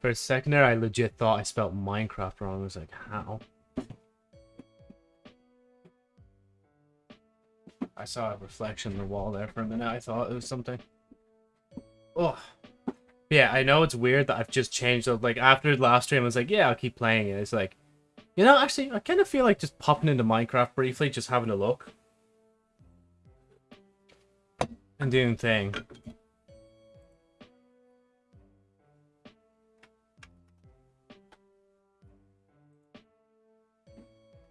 For a second there, I legit thought I spelled Minecraft wrong. I was like, how? I saw a reflection in the wall there for a minute. I thought it was something. Yeah, I know it's weird that I've just changed. Like, after the last stream, I was like, yeah, I'll keep playing it. It's like, you know, actually, I kind of feel like just popping into Minecraft briefly, just having a look. And doing thing.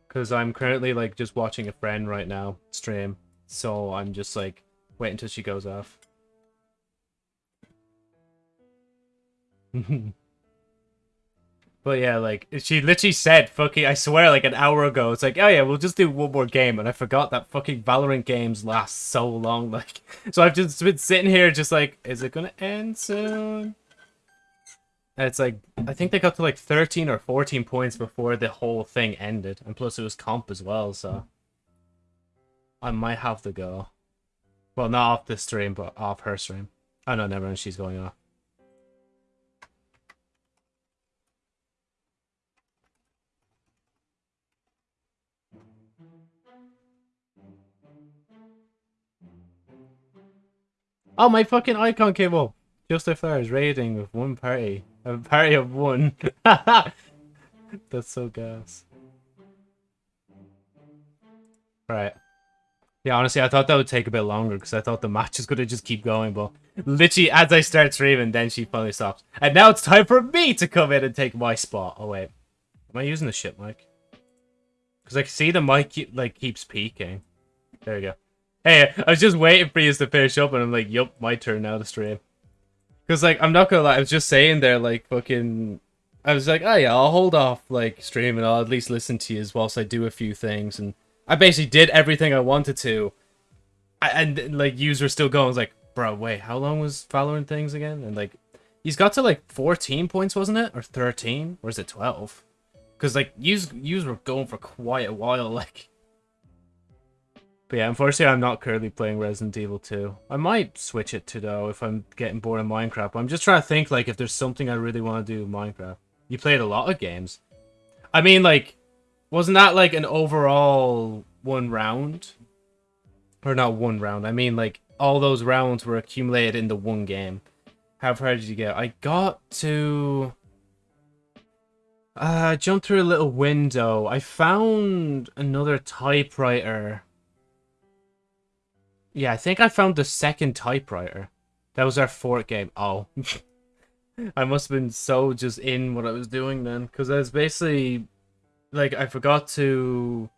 Because I'm currently, like, just watching a friend right now stream. So I'm just, like, wait until she goes off. but yeah, like, she literally said, fucking, I swear, like, an hour ago, it's like, oh yeah, we'll just do one more game. And I forgot that fucking Valorant games last so long, like. So I've just been sitting here just like, is it gonna end soon? And it's like, I think they got to like 13 or 14 points before the whole thing ended. And plus it was comp as well, so. I might have to go. Well, not off this stream, but off her stream. Oh no, never mind, she's going off. Oh, my fucking icon came up. If I was raiding with one party. A party of one. That's so gas. Right. Yeah, honestly, I thought that would take a bit longer because I thought the match is going to just keep going, but literally as I start streaming, then she finally stops. And now it's time for me to come in and take my spot. Oh, wait. Am I using the shit mic? Because I can see the mic like keeps peaking. There we go. Hey, I was just waiting for you to finish up, and I'm like, yup, my turn now to stream. Because, like, I'm not gonna lie, I was just saying there, like, fucking... I was like, oh yeah, I'll hold off, like, streaming. I'll at least listen to you as whilst I do a few things. And I basically did everything I wanted to. And, like, users still going. I was like, bro, wait, how long was Valorant things again? And, like, he's got to, like, 14 points, wasn't it? Or 13? Or is it 12? Because, like, yous, yous were going for quite a while, like... But yeah, unfortunately, I'm not currently playing Resident Evil 2. I might switch it to, though, if I'm getting bored of Minecraft. I'm just trying to think, like, if there's something I really want to do Minecraft. You played a lot of games. I mean, like, wasn't that, like, an overall one round? Or not one round. I mean, like, all those rounds were accumulated into one game. How far did you get? I got to... Uh, I jumped through a little window. I found another typewriter yeah, I think I found the second typewriter. That was our fourth game. Oh. I must have been so just in what I was doing then. Because I was basically... Like, I forgot to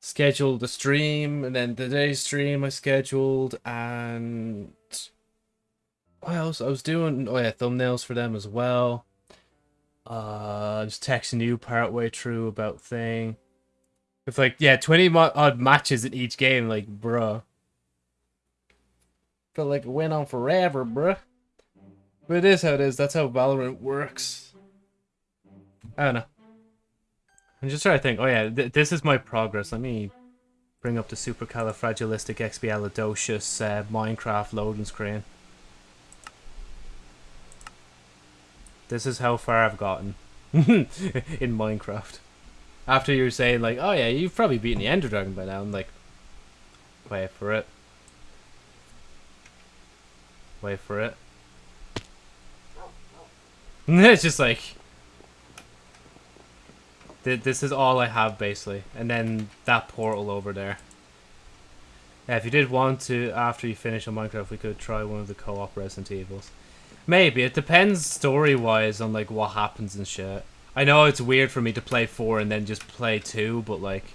schedule the stream. And then today's stream I scheduled. And... What else? I was doing... Oh yeah, thumbnails for them as well. Uh, just texting you part way through about thing. It's like, yeah, 20 odd matches in each game. Like, bruh. Felt like it went on forever, bruh. But it is how it is. That's how Valorant works. I don't know. I'm just trying to think. Oh yeah, th this is my progress. Let me bring up the supercalifragilisticexpialidocious uh, Minecraft loading screen. This is how far I've gotten in Minecraft. After you're saying like, oh yeah, you've probably beaten the Ender Dragon by now. I'm like, wait for it. Wait for it. it's just like... Th this is all I have, basically. And then that portal over there. Yeah, if you did want to, after you finish on Minecraft, we could try one of the co-op Resident Evils. Maybe. It depends story-wise on, like, what happens and shit. I know it's weird for me to play 4 and then just play 2, but, like...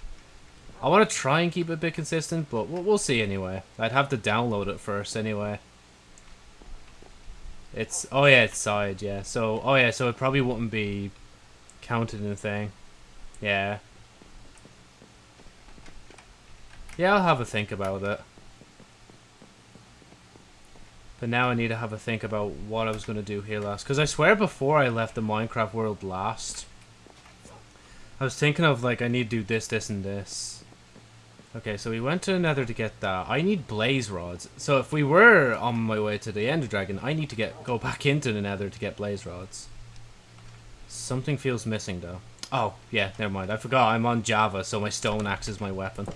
I want to try and keep it a bit consistent, but we'll, we'll see anyway. I'd have to download it first anyway. It's oh yeah, it's side, yeah. So oh yeah, so it probably wouldn't be counted in the thing. Yeah. Yeah, I'll have a think about it. But now I need to have a think about what I was going to do here last. Because I swear before I left the Minecraft world last, I was thinking of like I need to do this, this, and this. Okay, so we went to Nether to get that. I need blaze rods. So if we were on my way to the Ender Dragon, I need to get go back into the Nether to get blaze rods. Something feels missing though. Oh, yeah, never mind. I forgot I'm on Java, so my stone axe is my weapon.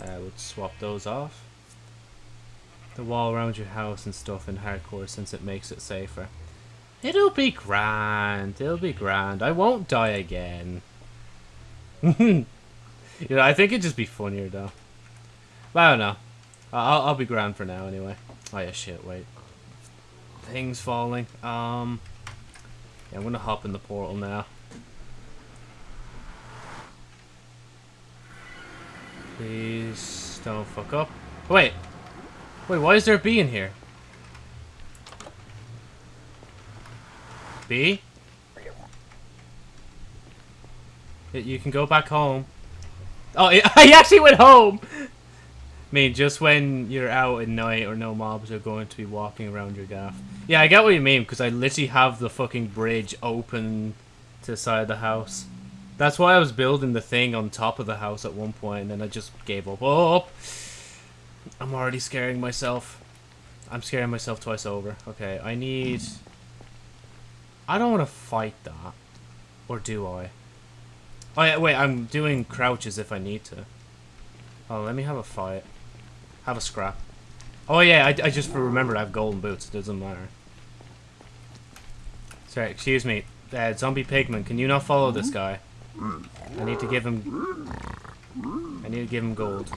Uh, I would swap those off. The wall around your house and stuff in hardcore since it makes it safer. It'll be grand. It'll be grand. I won't die again. you know, I think it'd just be funnier though. But I don't know. I'll, I'll be grand for now anyway. Oh yeah, shit, wait. Things falling. Um, yeah, I'm gonna hop in the portal now. Please don't fuck up. Wait. Wait, why is there a bee in here? Bee? You can go back home. Oh, I actually went home! I mean, just when you're out at night or no mobs are going to be walking around your gaff. Yeah, I get what you mean, because I literally have the fucking bridge open to the side of the house. That's why I was building the thing on top of the house at one point, and then I just gave up. Oh, oh, oh. I'm already scaring myself. I'm scaring myself twice over. Okay, I need... I don't want to fight that. Or do I? Oh, yeah, wait, I'm doing crouches if I need to. Oh, let me have a fight. Have a scrap. Oh yeah, I, I just remembered I have golden boots. It doesn't matter. Sorry, excuse me. Uh, zombie pigman, can you not follow this guy? I need to give him... I need to give him gold.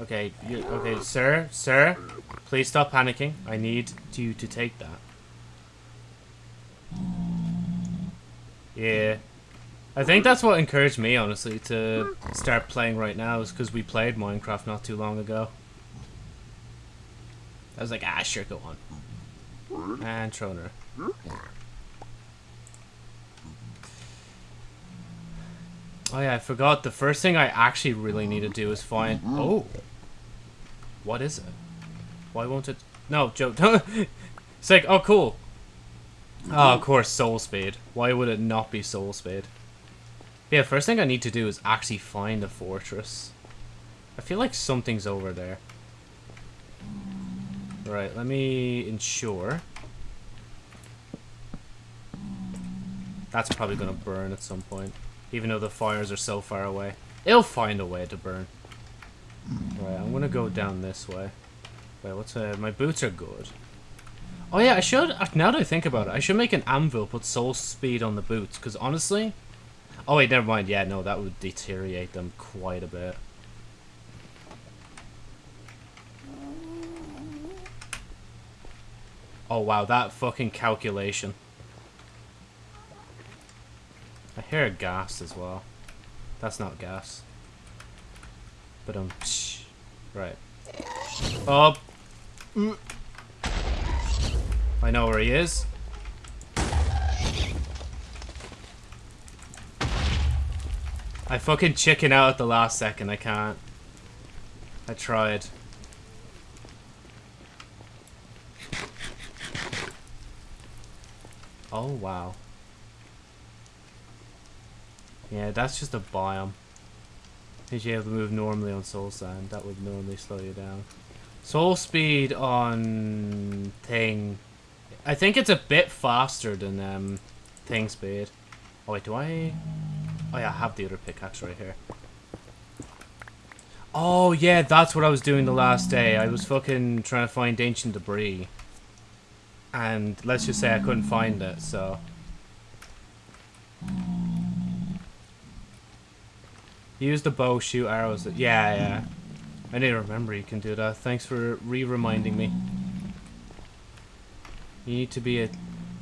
Okay, you, okay, sir, sir, please stop panicking. I need you to take that. Yeah. I think that's what encouraged me, honestly, to start playing right now, is because we played Minecraft not too long ago. I was like, ah, sure, go on. And Troner. Oh yeah, I forgot. The first thing I actually really need to do is find... Oh! What is it? Why won't it... No, Joe, It's like, oh, cool. Oh, of course, Soul Speed. Why would it not be Soul Speed? Yeah, first thing I need to do is actually find the fortress. I feel like something's over there. Right, let me ensure. That's probably going to burn at some point. Even though the fires are so far away. It'll find a way to burn. Right, I'm going to go down this way. Wait, what's uh, My boots are good. Oh yeah, I should, now that I think about it, I should make an anvil, put soul speed on the boots. Because honestly, Oh wait, never mind. Yeah, no, that would deteriorate them quite a bit. Oh wow, that fucking calculation. I hear gas as well. That's not gas. But um, psh. right. Oh. I know where he is. I fucking chicken out at the last second. I can't. I tried. Oh, wow. Yeah, that's just a biome. If you able to move normally on soul sand, that would normally slow you down. Soul speed on thing. I think it's a bit faster than um, thing speed. Oh wait, do I? Oh yeah, I have the other pickaxe right here. Oh yeah, that's what I was doing the last day. I was fucking trying to find ancient debris. And let's just say I couldn't find it, so... Use the bow, shoot arrows. Yeah, yeah. I need to remember you can do that. Thanks for re-reminding me. You need to be at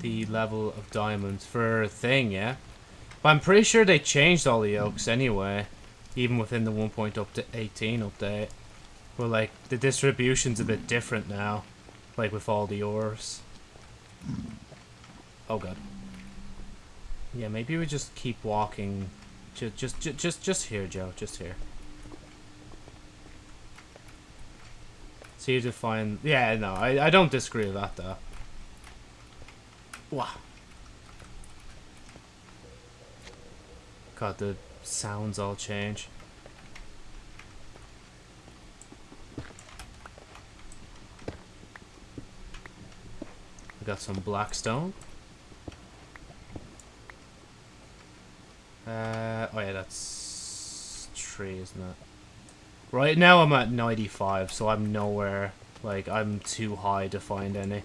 the level of diamonds for a thing, yeah? But I'm pretty sure they changed all the yolks anyway. Even within the 1.18 update. But like, the distribution's a bit different now. Like with all the ores. Oh god. Yeah, maybe we just keep walking. Just, just, just, just, here, Joe. Just here. So you just find... Yeah, no, I, I don't disagree with that, though. Wow. God, the sounds all change. We got some black stone. Uh, oh yeah, that's tree, isn't it? Right now I'm at 95, so I'm nowhere, like, I'm too high to find any.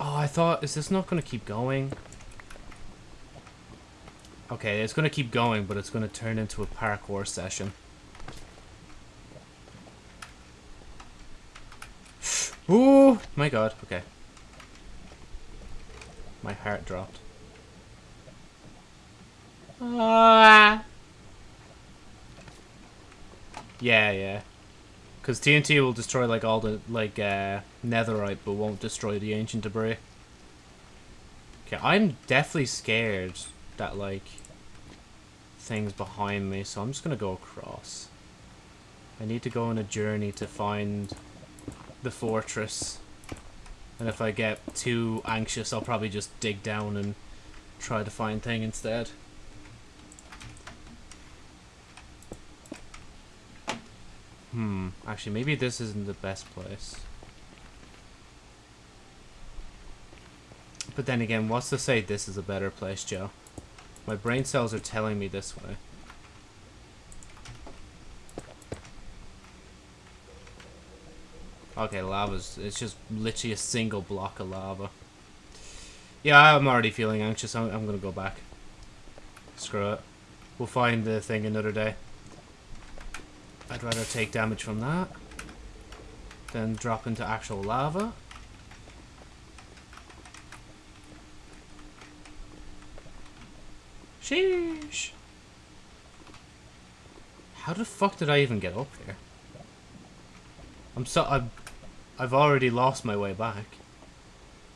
Oh, I thought, is this not going to keep going? Okay, it's going to keep going, but it's going to turn into a parkour session. Ooh, my god, okay. My heart dropped. Ah. Yeah, yeah. Because TNT will destroy like all the like uh, netherite, but won't destroy the ancient debris. Okay, I'm definitely scared that like things behind me, so I'm just gonna go across. I need to go on a journey to find the fortress. And if I get too anxious, I'll probably just dig down and try to find thing instead. Hmm, actually maybe this isn't the best place. But then again, what's to say this is a better place, Joe? My brain cells are telling me this way. Okay, lava's... It's just literally a single block of lava. Yeah, I'm already feeling anxious. I'm, I'm gonna go back. Screw it. We'll find the thing another day. I'd rather take damage from that than drop into actual lava. Sheesh. How the fuck did I even get up here? I'm so I've I've already lost my way back.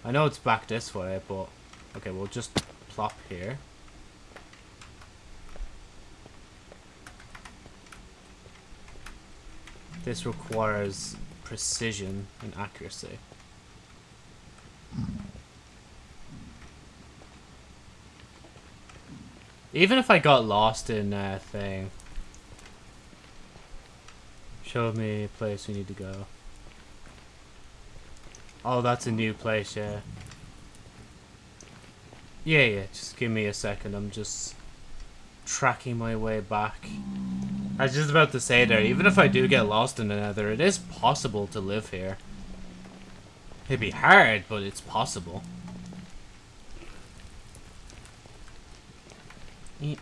I know it's back this way, but okay, we'll just plop here. This requires precision and accuracy. Even if I got lost in a thing. Show me a place we need to go. Oh, that's a new place, yeah. Yeah, yeah, just give me a second. I'm just tracking my way back. I was just about to say there, even if I do get lost in the nether, it is possible to live here. It'd be hard, but it's possible. I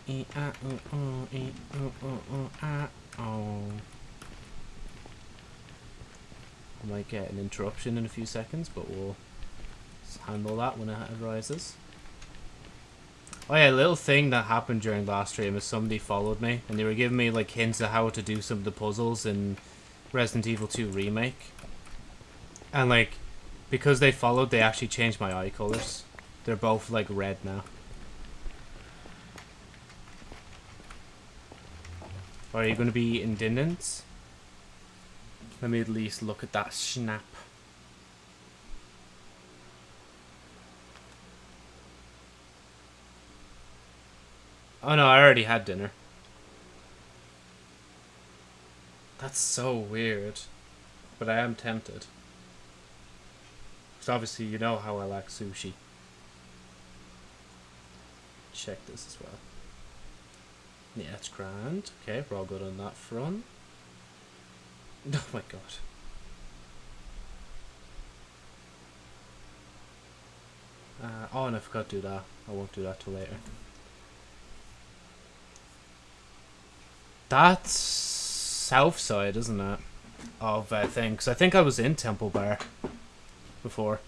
might get an interruption in a few seconds, but we'll handle that when it arises. Oh yeah, a little thing that happened during last stream is somebody followed me, and they were giving me like hints of how to do some of the puzzles in Resident Evil 2 Remake. And like, because they followed, they actually changed my eye colors. They're both like red now. Are you going to be indignant? Let me at least look at that snap. Oh no, I already had dinner. That's so weird. But I am tempted. Because obviously you know how I like sushi. Check this as well. Yeah, it's grand. Okay, we're all good on that front. Oh my god. Uh, oh, and I forgot to do that. I won't do that till later. That's south side, isn't it? Of uh, thing, because I think I was in Temple Bar before.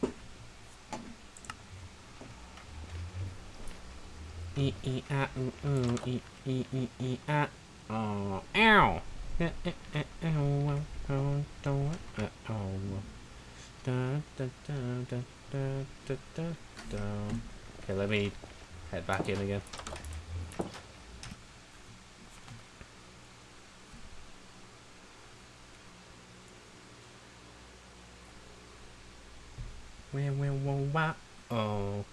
E e e ah oh ow. Okay let me head back in again Oh.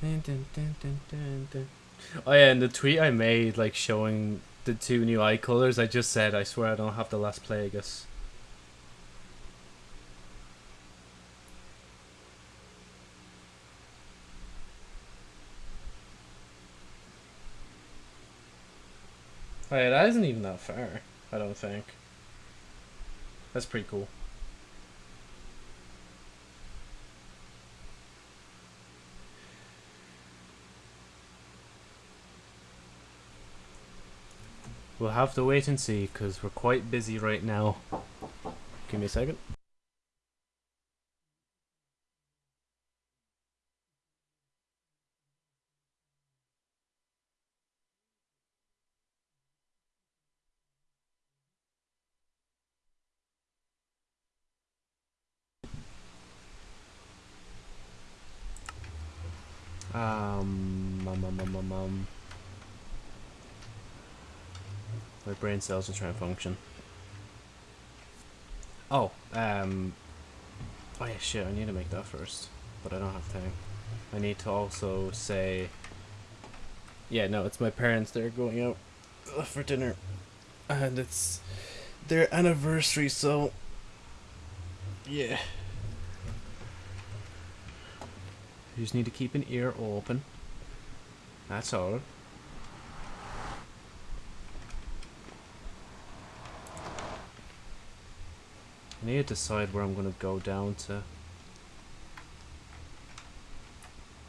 Dun, dun, dun. Oh yeah, and the tweet I made, like showing the two new eye colors, I just said, I swear I don't have the last Plagueis. Oh yeah, that isn't even that far, I don't think. That's pretty cool. We'll have to wait and see, because we're quite busy right now. Give me a second. Brain cells are trying to function. Oh, um... Oh yeah, shit, I need to make that first. But I don't have time. I need to also say... Yeah, no, it's my parents. They're going out uh, for dinner. And it's their anniversary, so... Yeah. You just need to keep an ear open. That's all. I need to decide where I'm going to go down to.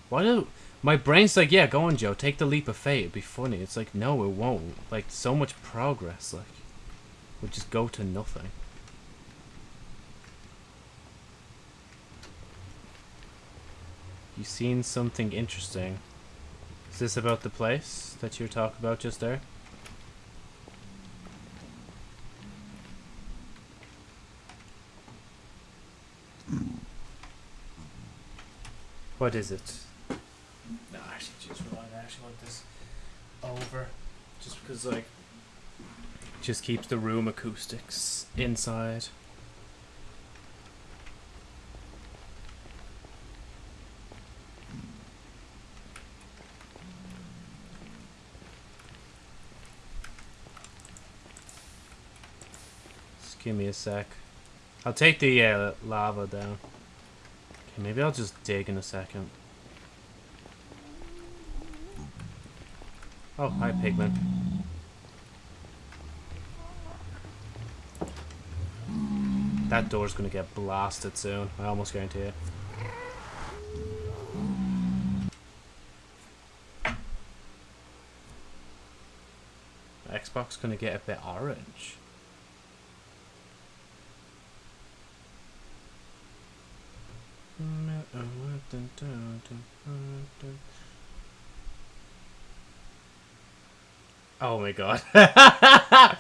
Why do... My brain's like, yeah, go on, Joe. Take the leap of faith. It'd be funny. It's like, no, it won't. Like, so much progress, like, would just go to nothing. You seen something interesting? Is this about the place that you were talking about just there? What is it? No, actually, just I actually want this over, just because like, just keeps the room acoustics inside. Just give me a sec. I'll take the uh, lava down. Maybe I'll just dig in a second. Oh, hi, Pigman. That door's gonna get blasted soon. I almost guarantee it. Xbox gonna get a bit orange. Oh my god.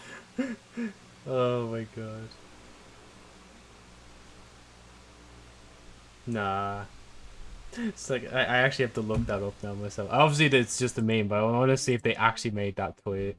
oh my god. Nah. It's like, I, I actually have to look that up now myself. Obviously, it's just a meme, but I want to see if they actually made that tweet.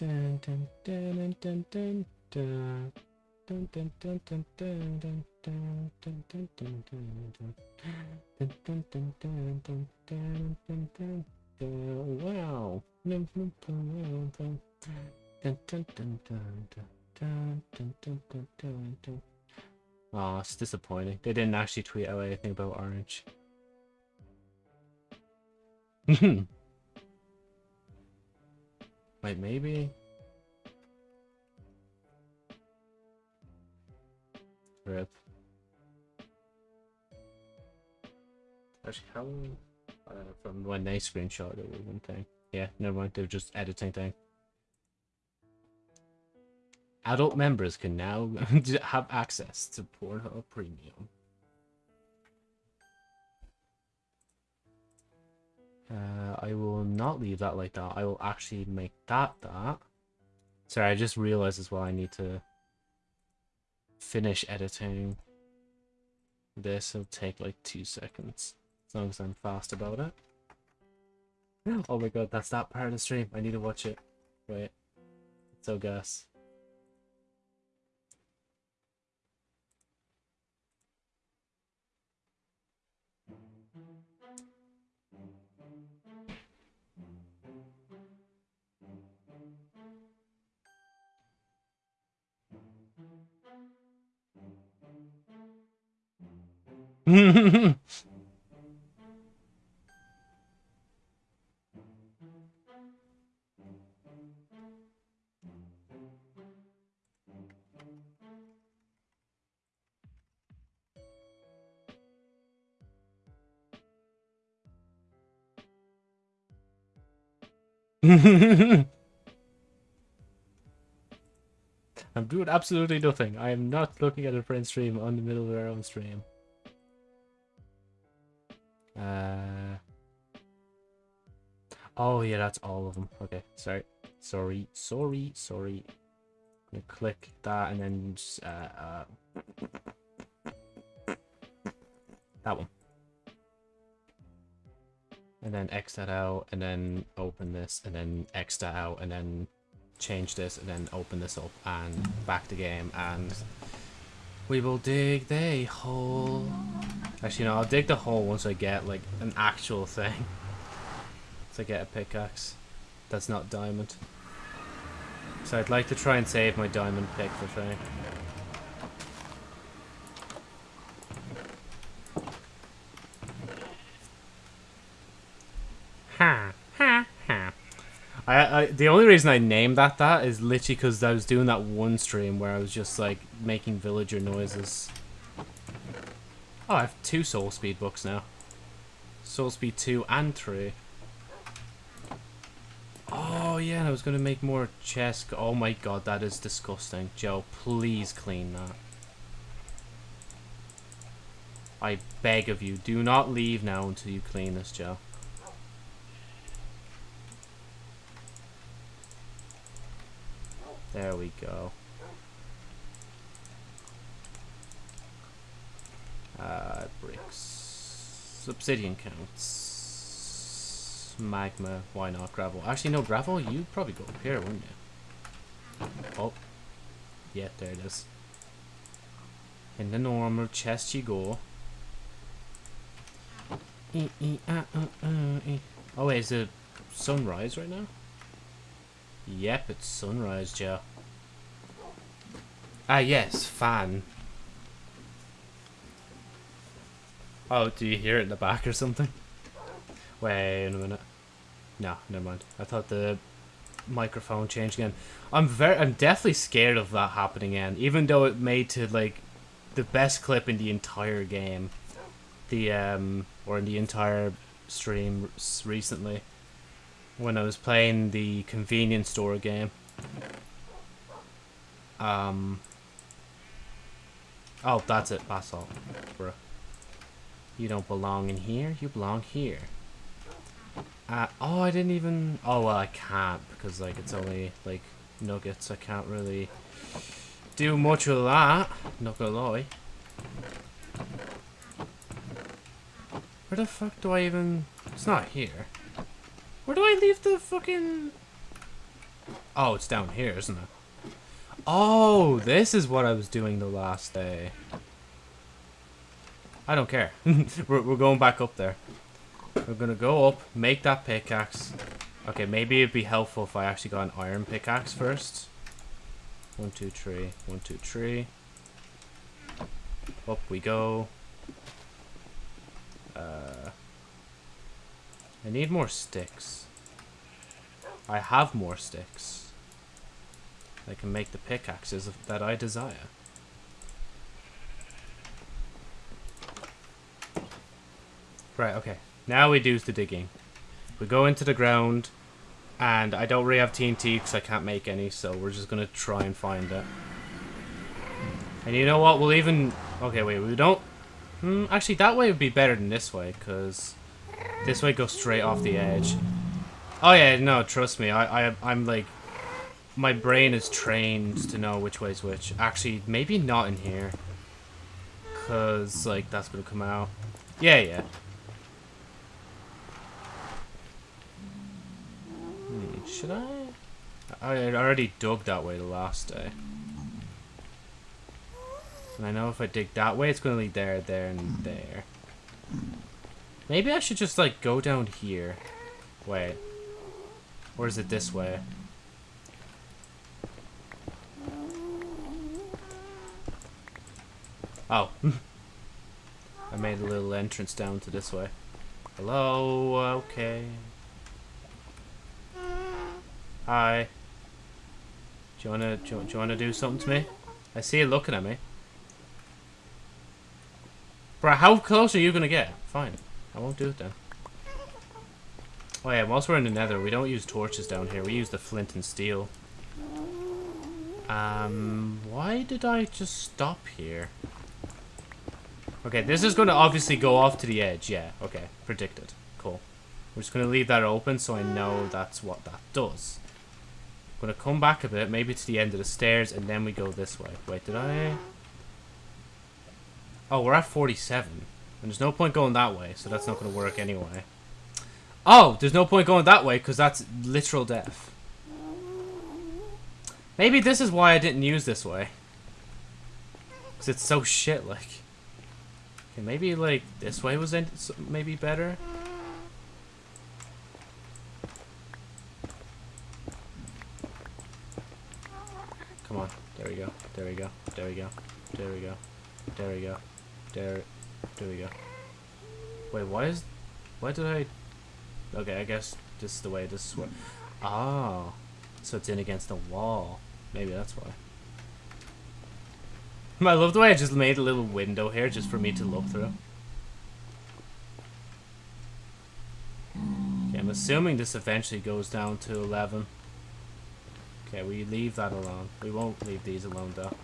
Dun, dun, dun, dun, dun, dun, dun, dun. Dun, dun, dun, dun, dun. Wow. Aw, it's disappointing. They didn't actually tweet out anything about Orange. Wait, maybe? Rip. Actually, how... Uh, from when they screenshot it was one thing. Yeah, never mind, they were just editing thing. Adult members can now have access to Pornhub Premium. Uh, I will not leave that like that. I will actually make that that. Sorry, I just realized as well I need to finish editing this. It'll take like two seconds. As long as I'm fast about it. Oh my god, that's that part of the stream. I need to watch it. Wait. So gas. I'm doing absolutely nothing. I am not looking at a friend stream on the middle of our own stream. Uh. Oh yeah, that's all of them. Okay, sorry, sorry, sorry, sorry. I'm gonna click that and then just, uh, uh, that one and then X that out, and then open this, and then X that out, and then change this, and then open this up, and back the game, and we will dig the hole. Actually, no, I'll dig the hole once I get, like, an actual thing. I get a pickaxe that's not diamond. So I'd like to try and save my diamond pick for thing. Ha ha ha. I, I the only reason I named that that is literally because I was doing that one stream where I was just like making villager noises. Oh, I have two soul speed books now. Soul speed two and three. Oh yeah, I was gonna make more chest. Oh my god, that is disgusting. Joe, please clean that. I beg of you, do not leave now until you clean this, Joe. There we go. Uh, bricks. Obsidian counts. Magma, why not? Gravel. Actually, no, gravel, you'd probably go up here, wouldn't you? Oh. Yeah, there it is. In the normal chest you go. Oh wait, is it sunrise right now? Yep, it's sunrise, Joe. Ah, yes, fan. Oh, do you hear it in the back or something? Wait a minute. No, never mind. I thought the microphone changed again. I'm very, I'm definitely scared of that happening again. Even though it made to like the best clip in the entire game, the um, or in the entire stream recently when I was playing the convenience store game. Um. Oh, that's it. Basalt, bro. You don't belong in here. You belong here. Uh, oh, I didn't even... Oh, well, I can't because, like, it's only, like, nuggets. I can't really do much with that. Not gonna lie. Where the fuck do I even... It's not here. Where do I leave the fucking... Oh, it's down here, isn't it? Oh, this is what I was doing the last day. I don't care. we're, we're going back up there. We're gonna go up, make that pickaxe. Okay, maybe it'd be helpful if I actually got an iron pickaxe first. One, two, three. One, two, three. Up we go. Uh, I need more sticks. I have more sticks. I can make the pickaxes that I desire. Right, okay. Now we do the digging. We go into the ground, and I don't really have TNT because I can't make any, so we're just going to try and find it. And you know what? We'll even... Okay, wait, we don't... Hmm, actually, that way would be better than this way, because this way goes straight off the edge. Oh yeah, no, trust me. I, I, I'm like my brain is trained to know which way's which. Actually, maybe not in here. Because, like, that's going to come out. Yeah, yeah. Should I? I already dug that way the last day. And I know if I dig that way, it's going to lead there, there, and there. Maybe I should just, like, go down here. Wait. Or is it this way? Oh. I made a little entrance down to this way. Hello, okay. Hi. Do you wanna do do you wanna do something to me? I see you looking at me. Bro, how close are you gonna get? Fine. I won't do it then. Oh yeah, whilst we're in the nether, we don't use torches down here. We use the flint and steel. Um, why did I just stop here? Okay, this is going to obviously go off to the edge. Yeah, okay. Predicted. Cool. We're just going to leave that open so I know that's what that does. I'm going to come back a bit, maybe to the end of the stairs, and then we go this way. Wait, did I... Oh, we're at 47. And there's no point going that way, so that's not going to work anyway. Oh, there's no point going that way, because that's literal death. Maybe this is why I didn't use this way. Because it's so shit, like... Okay, maybe like this way was maybe better. Come on. There we go. There we go. There we go. There we go. There we go. There. There we go. Wait, why is... Why did I... Okay, I guess this is the way this is. Oh. Ah. So it's in against the wall. Maybe that's why. I love the way I just made a little window here just for me to look through. Okay, I'm assuming this eventually goes down to 11. Okay, we leave that alone. We won't leave these alone though.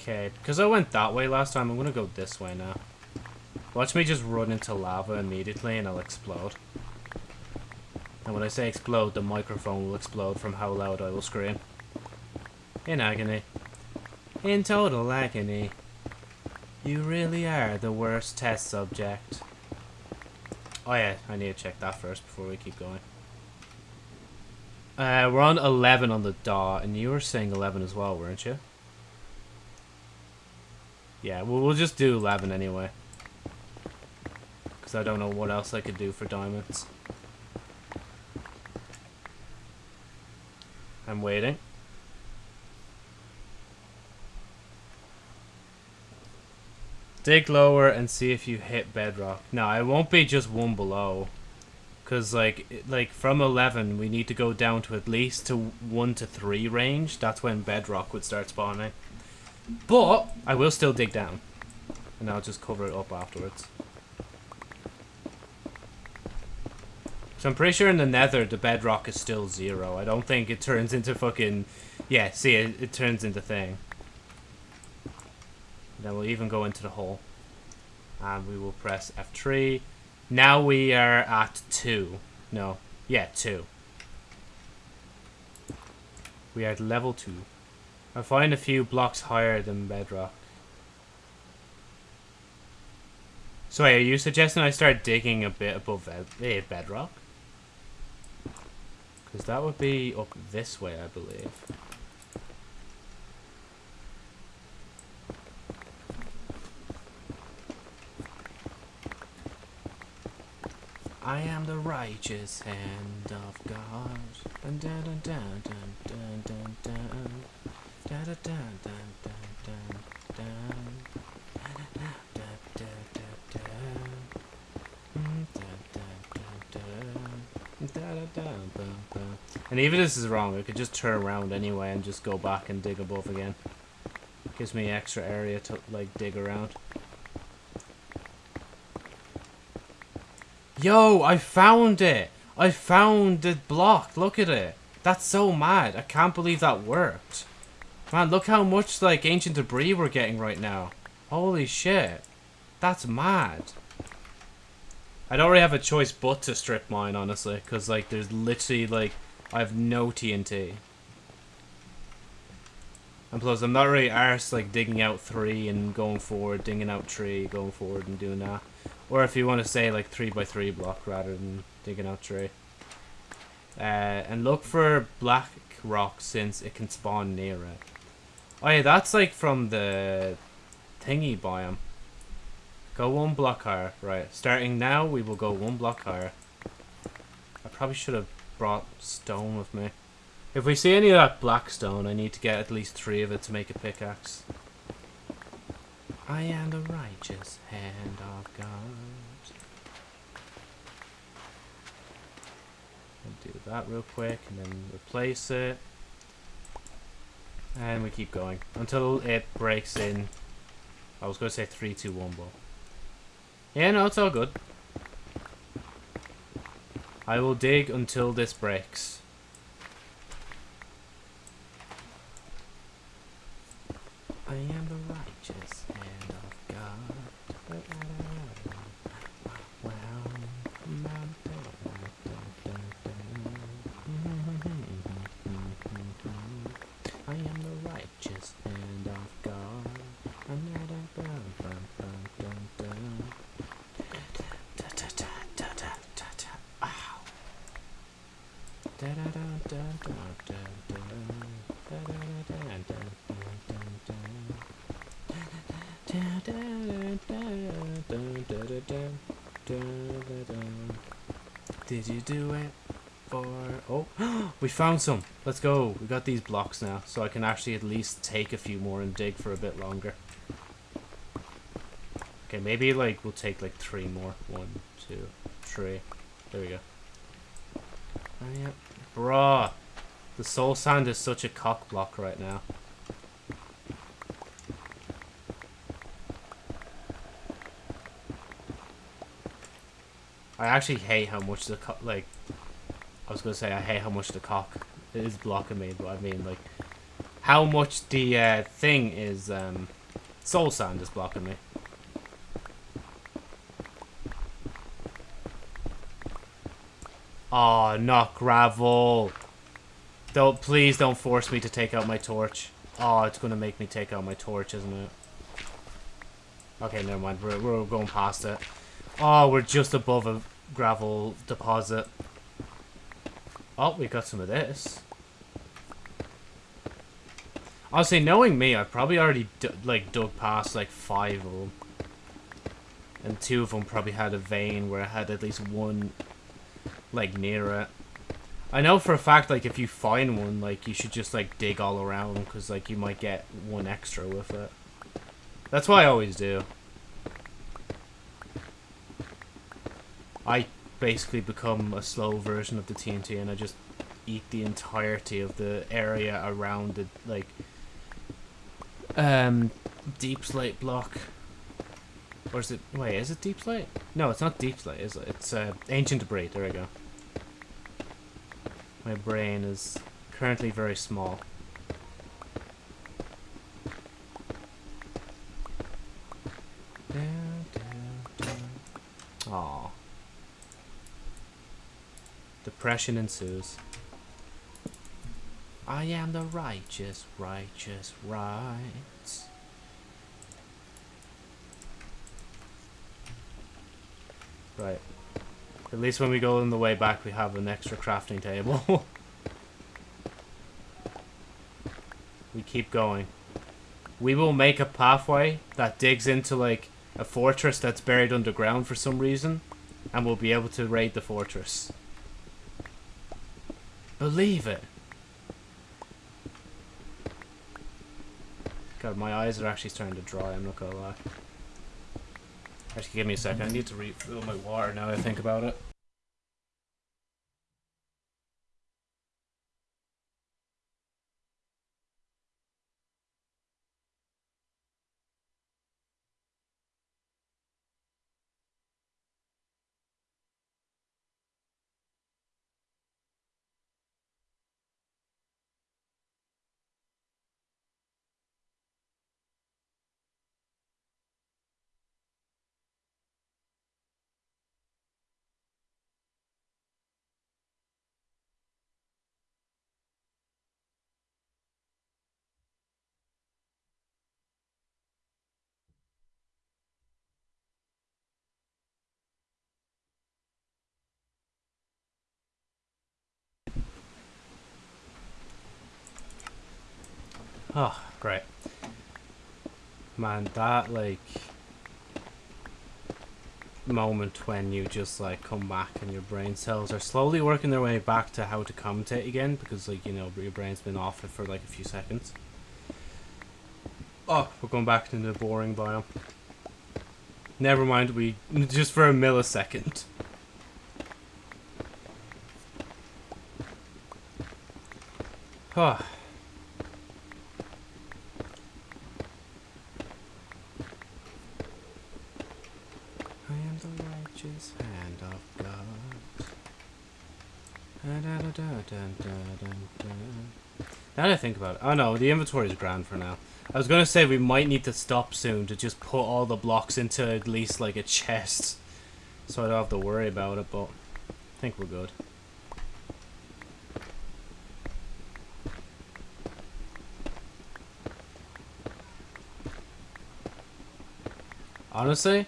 Okay, because I went that way last time, I'm going to go this way now. Watch me just run into lava immediately and I'll explode. And when I say explode, the microphone will explode from how loud I will scream. In agony. In total agony. You really are the worst test subject. Oh yeah, I need to check that first before we keep going. Uh, we're on 11 on the dot, and you were saying 11 as well, weren't you? Yeah, well, we'll just do 11 anyway. Because I don't know what else I could do for diamonds. I'm waiting. Dig lower and see if you hit bedrock. No, it won't be just one below. Because, like, like from 11, we need to go down to at least to 1 to 3 range. That's when bedrock would start spawning. But, I will still dig down. And I'll just cover it up afterwards. So I'm pretty sure in the nether, the bedrock is still zero. I don't think it turns into fucking... Yeah, see, it, it turns into thing. Then we'll even go into the hole. And we will press F3. Now we are at 2. No. Yeah, 2. We are at level 2. I find a few blocks higher than bedrock. So wait, are you suggesting I start digging a bit above eh, bedrock? Because that would be up this way, I believe. I am the righteous hand of God. Dun dun dun dun dun dun dun dun. Dun dun dun dun dun. And even if this is wrong, I could just turn around anyway and just go back and dig above again. Gives me extra area to, like, dig around. Yo, I found it! I found the block, look at it! That's so mad, I can't believe that worked. Man, look how much, like, ancient debris we're getting right now. Holy shit. That's mad. I don't really have a choice but to strip mine, honestly, because, like, there's literally, like, I have no TNT. And plus, I'm not really arse, like, digging out three and going forward, digging out three, going forward and doing that. Or if you want to say, like, three by three block rather than digging out three. Uh, and look for black rock since it can spawn near it. Oh yeah, that's like from the thingy biome. Go one block higher. Right, starting now, we will go one block higher. I probably should have brought stone with me. If we see any of that black stone, I need to get at least three of it to make a pickaxe. I am the righteous hand of God. do that real quick and then replace it. And we keep going until it breaks in. I was going to say 3, 2, 1, but... Yeah, no, it's all good. I will dig until this breaks. I am righteous hand of God. Did you do it for... Oh, we found some. Let's go. We got these blocks now, so I can actually at least take a few more and dig for a bit longer. Okay, maybe like we'll take like three more. One, two, three. There we go. Oh, yeah. Bruh. The soul sand is such a cock block right now. I actually hate how much the like. Was gonna say I hate how much the cock is blocking me, but I mean like how much the uh, thing is um, soul sand is blocking me. Oh, not gravel. Don't please don't force me to take out my torch. Oh, it's gonna make me take out my torch, isn't it? Okay, never mind. We're we're going past it. Oh, we're just above a gravel deposit. Oh, we got some of this. Honestly, knowing me, I've probably already like dug past like five of them. And two of them probably had a vein where I had at least one like near it. I know for a fact like if you find one, like you should just like dig all around because like you might get one extra with it. That's what I always do. I basically become a slow version of the TNT and I just eat the entirety of the area around the like um deep slate block. Or is it wait, is it deep slate? No, it's not deep slate, is it? It's uh, ancient debris, there we go. My brain is currently very small. Aww. Depression ensues. I am the righteous, righteous, right. Right. At least when we go on the way back, we have an extra crafting table. we keep going. We will make a pathway that digs into, like, a fortress that's buried underground for some reason. And we'll be able to raid the fortress. Believe it. God, my eyes are actually starting to dry, I'm not gonna lie. Actually, give me a second. I need to refill my water now I think about it. Oh, great. Man, that, like, moment when you just, like, come back and your brain cells are slowly working their way back to how to commentate again because, like, you know, your brain's been off it for, like, a few seconds. Oh, we're going back into the boring biome. Never mind, we, just for a millisecond. Oh. I am the hand of God. Now that I think about it, oh no, the inventory is grand for now. I was gonna say we might need to stop soon to just put all the blocks into at least like a chest, so I don't have to worry about it. But I think we're good. Honestly,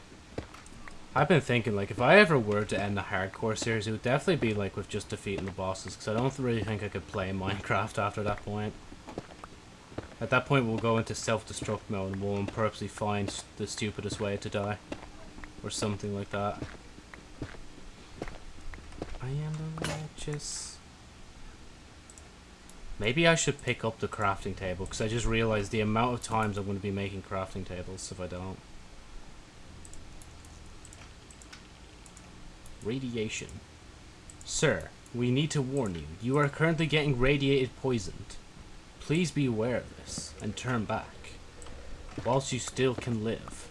I've been thinking, like, if I ever were to end the hardcore series, it would definitely be, like, with just defeating the bosses, because I don't really think I could play Minecraft after that point. At that point, we'll go into self-destruct mode, and we'll purposely find the stupidest way to die. Or something like that. I am the righteous... Maybe I should pick up the crafting table, because I just realized the amount of times I'm going to be making crafting tables if I don't. Radiation. Sir, we need to warn you. You are currently getting radiated poisoned. Please be aware of this and turn back whilst you still can live.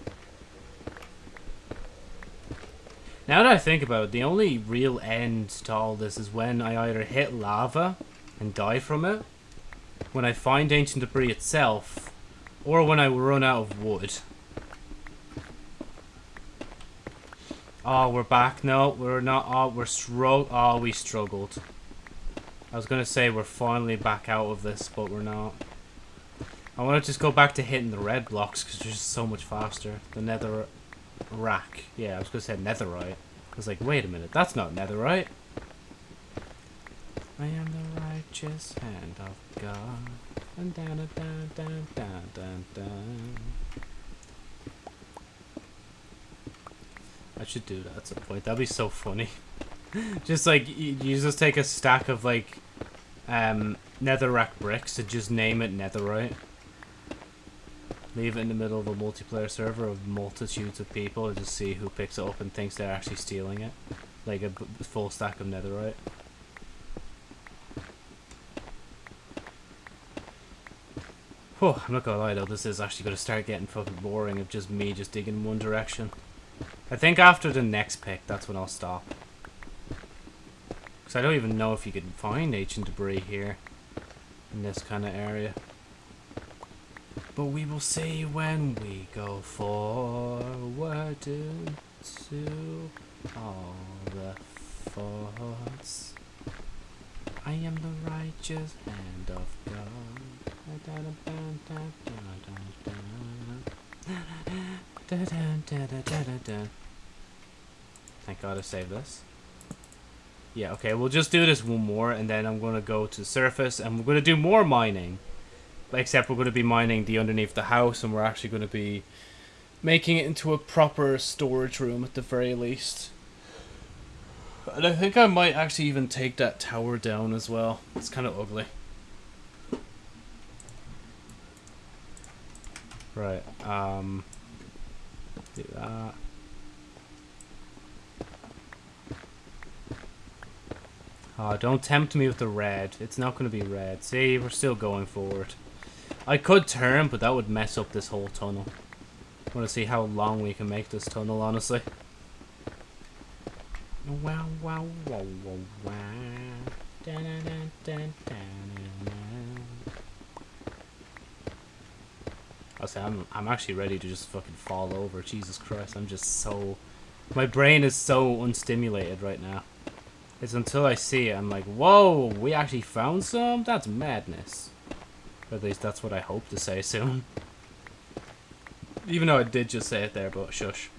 Now that I think about it, the only real end to all this is when I either hit lava and die from it, when I find ancient debris itself, or when I run out of wood. Oh, we're back. No, we're not. Oh, we're strugg. Oh, we struggled. I was gonna say we're finally back out of this, but we're not. I want to just go back to hitting the red blocks because they're just so much faster. The nether rack. Yeah, I was gonna say netherite. I was like, wait a minute, that's not netherite. I am the righteous hand of God. Dun, dun, dun, dun, dun, dun, dun. I should do that at some point. That'd be so funny. just like you, just take a stack of like um netherrack bricks and just name it netherite. Leave it in the middle of a multiplayer server of multitudes of people and just see who picks it up and thinks they're actually stealing it. Like a full stack of netherite. Oh, I'm not gonna lie though, this is actually gonna start getting fucking boring of just me just digging in one direction. I think after the next pick, that's when I'll stop. Because I don't even know if you can find ancient debris here. In this kind of area. But we will see when we go forward into all the thoughts. I am the righteous hand of God. Thank God I saved this. Yeah, okay, we'll just do this one more, and then I'm going to go to the surface, and we're going to do more mining. Except we're going to be mining the underneath the house, and we're actually going to be making it into a proper storage room at the very least. And I think I might actually even take that tower down as well. It's kind of ugly. Right, um... Do that. Oh, don't tempt me with the red. It's not going to be red. See, we're still going forward. I could turn, but that would mess up this whole tunnel. I want to see how long we can make this tunnel, honestly. Wow, wow, wow, wow, wow. Dun, dun, dun, I say I'm I'm actually ready to just fucking fall over. Jesus Christ, I'm just so my brain is so unstimulated right now. It's until I see it, I'm like, whoa, we actually found some? That's madness. At least that's what I hope to say soon. Even though I did just say it there, but shush.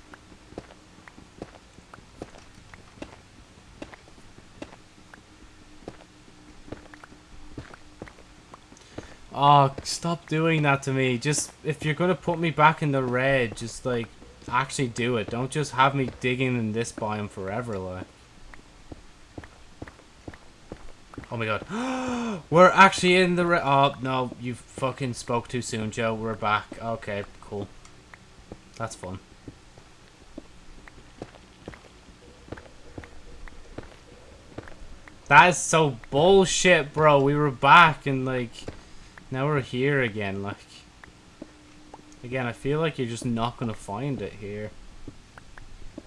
Oh, stop doing that to me. Just, if you're gonna put me back in the red, just, like, actually do it. Don't just have me digging in this biome forever, like. Oh my god. We're actually in the. Oh, no. You fucking spoke too soon, Joe. We're back. Okay, cool. That's fun. That is so bullshit, bro. We were back and, like, now we're here again, like. Again, I feel like you're just not to find it here.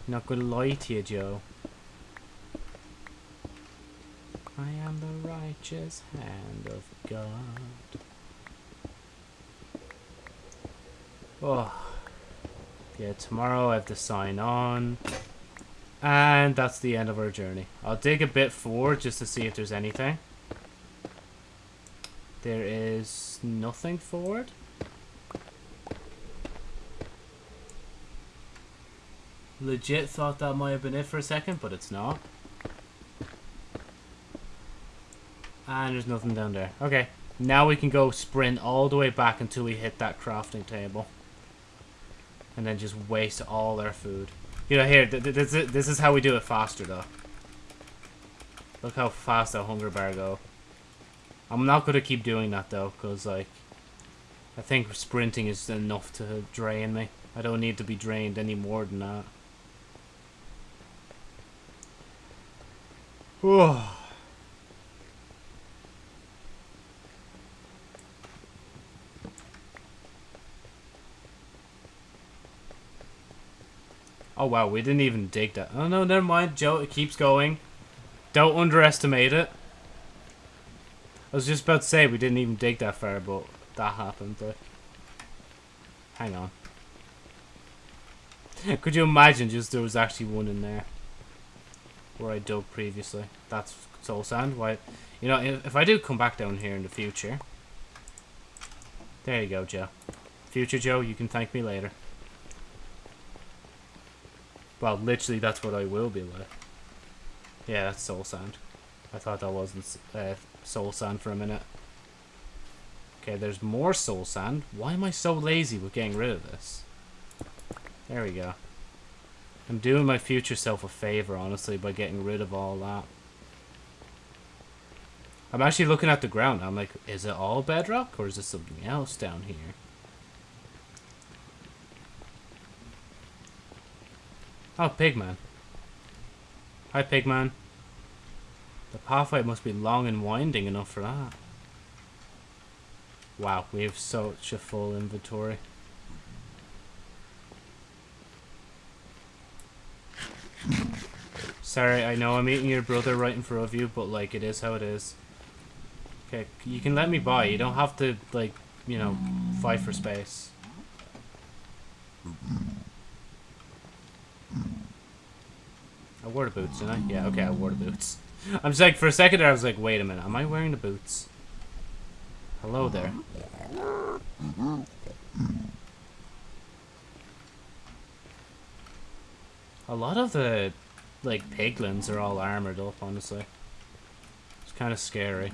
Not going to lie to you, Joe. I am the righteous hand of God. Oh. Yeah, tomorrow I have to sign on. And that's the end of our journey. I'll dig a bit forward just to see if there's anything. There is nothing forward. Legit thought that might have been it for a second, but it's not. And there's nothing down there. Okay, now we can go sprint all the way back until we hit that crafting table. And then just waste all our food. You know, here, th th this, is how we do it faster, though. Look how fast that hunger bar go. I'm not going to keep doing that, though, because, like, I think sprinting is enough to drain me. I don't need to be drained any more than that. Oh. Oh wow, we didn't even dig that. Oh no, never mind, Joe. It keeps going. Don't underestimate it. I was just about to say we didn't even dig that far, but that happened. Like, hang on. Could you imagine just there was actually one in there where I dug previously? That's soul sand. Why? You know, if, if I do come back down here in the future, there you go, Joe. Future Joe, you can thank me later. Well, literally, that's what I will be like. Yeah, that's soul sand. I thought that wasn't uh, soul sand for a minute. Okay, there's more soul sand. Why am I so lazy with getting rid of this? There we go. I'm doing my future self a favor, honestly, by getting rid of all that. I'm actually looking at the ground. I'm like, is it all bedrock, or is there something else down here? Oh, Pigman. Hi, Pigman. The pathway must be long and winding enough for that. Wow, we have such a full inventory. Sorry, I know I'm eating your brother right in front of you, but, like, it is how it is. Okay, you can let me by. You don't have to, like, you know, fight for space. I wore the boots, didn't I? Yeah, okay, I wore the boots. I'm just like, for a second there, I was like, wait a minute, am I wearing the boots? Hello there. A lot of the, like, piglins are all armored up, honestly. It's kind of scary.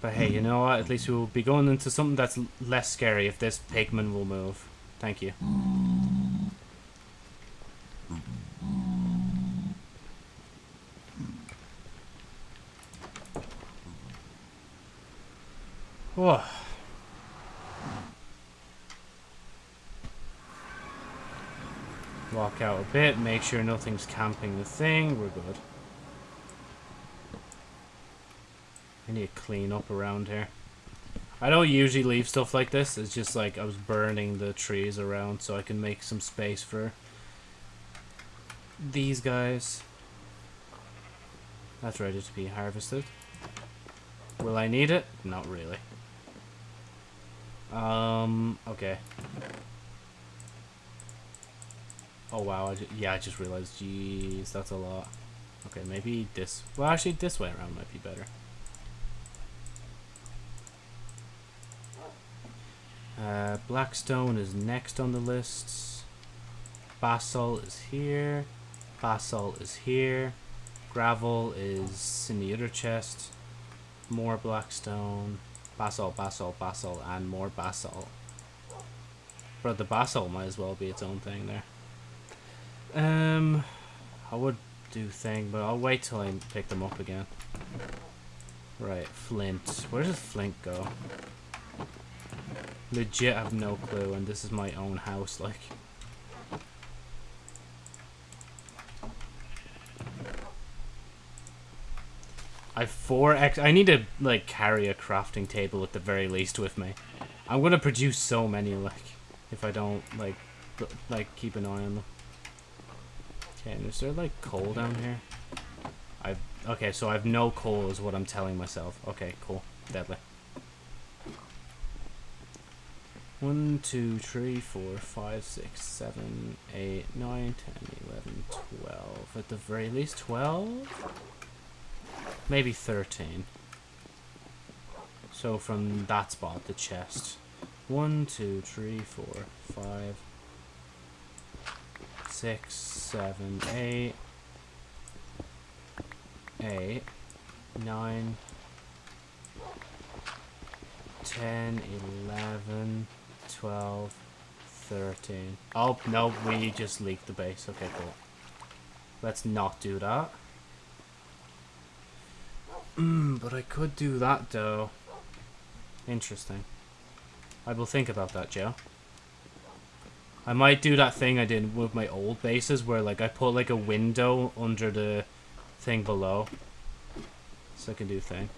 But hey, you know what? At least we'll be going into something that's less scary if this pigman will move. Thank you. Whoa. Walk out a bit, make sure nothing's camping the thing. We're good. I need to clean up around here. I don't usually leave stuff like this. It's just like I was burning the trees around so I can make some space for these guys. That's ready to be harvested. Will I need it? Not really. Um, okay. Oh wow, I just, yeah, I just realized, jeez, that's a lot. Okay, maybe this, well actually this way around might be better. Uh, Blackstone is next on the list. Basalt is here. Basalt is here. Gravel is in the other chest. More Blackstone. Basalt, basalt, basalt, and more basalt. But the basalt might as well be its own thing there. Um, I would do thing, but I'll wait till I pick them up again. Right, flint. Where does flint go? Legit I have no clue, and this is my own house, like. I four X. I need to like carry a crafting table at the very least with me. I'm gonna produce so many like if I don't like like keep an eye on them. Okay, and is there like coal down here? I okay, so I have no coal is what I'm telling myself. Okay, cool, deadly. One, two, three, four, five, six, seven, eight, nine, ten, eleven, twelve. At the very least, twelve. Maybe 13. So from that spot, the chest. One, two, three, four, five, six, seven, eight, eight, nine, ten, eleven, twelve, thirteen. Oh, no, we just leaked the base. Okay, cool. Let's not do that. Mm, but I could do that, though. Interesting. I will think about that, Joe. I might do that thing I did with my old bases, where, like, I put, like, a window under the thing below. So I can do thing.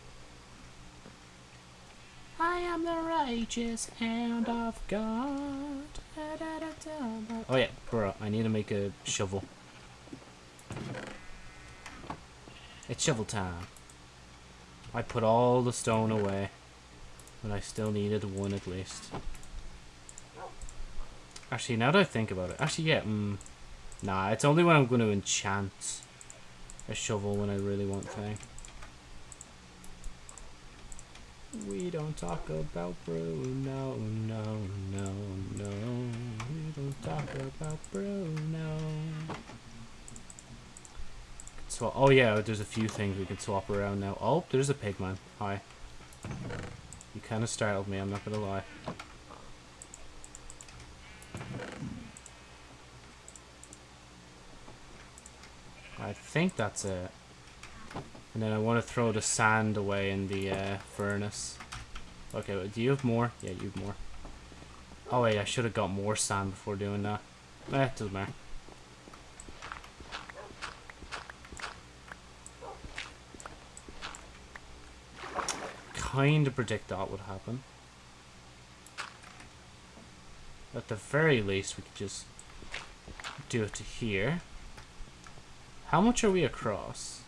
I am the righteous hand of God. Oh yeah, bro, I need to make a shovel. It's shovel time. I put all the stone away. But I still needed one at least. Actually, now that I think about it. Actually, yeah. Mm, nah, it's only when I'm going to enchant a shovel when I really want thing. We don't talk about Bruno, no, no, no. We don't talk about Bruno swap. Oh yeah, there's a few things we can swap around now. Oh, there's a pigman. Hi. You kind of startled me, I'm not going to lie. I think that's it. And then I want to throw the sand away in the uh, furnace. Okay, do you have more? Yeah, you have more. Oh wait, I should have got more sand before doing that. Eh, doesn't matter. Kind of predict that would happen. At the very least, we could just do it to here. How much are we across?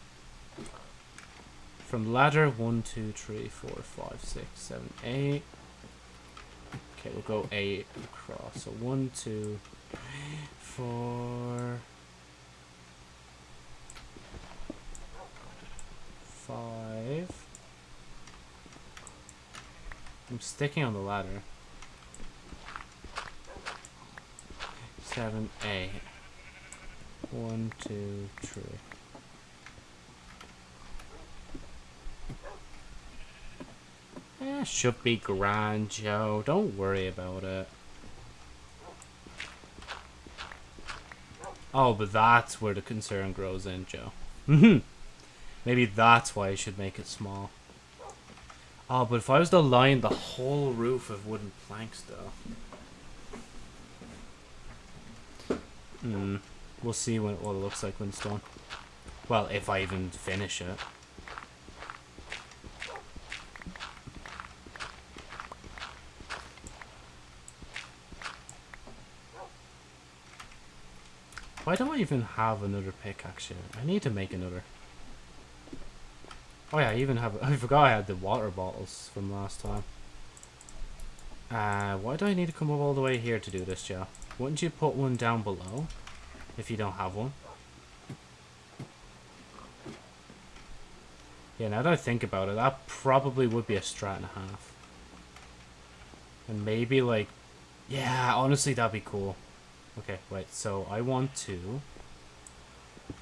From ladder 1, 2, 3, 4, 5, 6, 7, 8. Okay, we'll go 8 across. So 1, 2, 3, 4, 5. I'm sticking on the ladder. Seven, eight. One, two, three. Eh, should be grand, Joe. Don't worry about it. Oh, but that's where the concern grows in, Joe. Maybe that's why I should make it small. Oh, but if I was to line the whole roof of wooden planks, though. Hmm. We'll see what it looks like when it's done. Well, if I even finish it. Why don't I even have another pickaxe here? I need to make another. Oh yeah, I even have... I forgot I had the water bottles from last time. Uh, why do I need to come up all the way here to do this, Joe? Wouldn't you put one down below? If you don't have one. Yeah, now that I think about it, that probably would be a strat and a half. And maybe, like... Yeah, honestly, that'd be cool. Okay, wait, so I want to...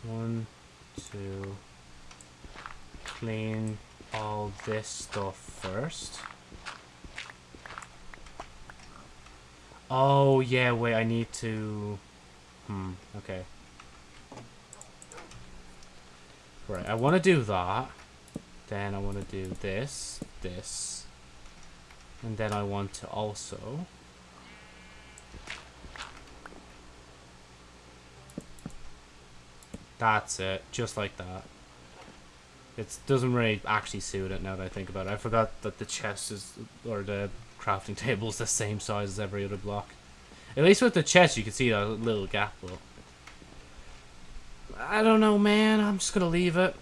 One, two clean all this stuff first. Oh, yeah, wait, I need to... Hmm, okay. Right, I want to do that. Then I want to do this, this. And then I want to also... That's it, just like that. It doesn't really actually suit it now that I think about it. I forgot that the chest is, or the crafting table is the same size as every other block. At least with the chest you can see that little gap though. I don't know man, I'm just gonna leave it.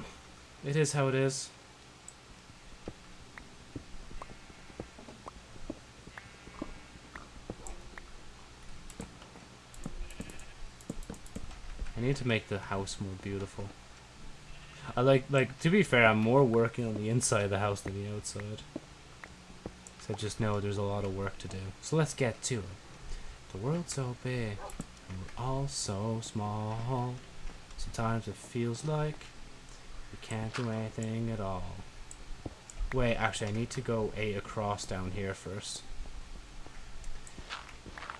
It is how it is. I need to make the house more beautiful. I like, like, to be fair, I'm more working on the inside of the house than the outside. So I just know there's a lot of work to do. So let's get to it. The world's so big, and we're all so small. Sometimes it feels like we can't do anything at all. Wait, actually, I need to go eight across down here first.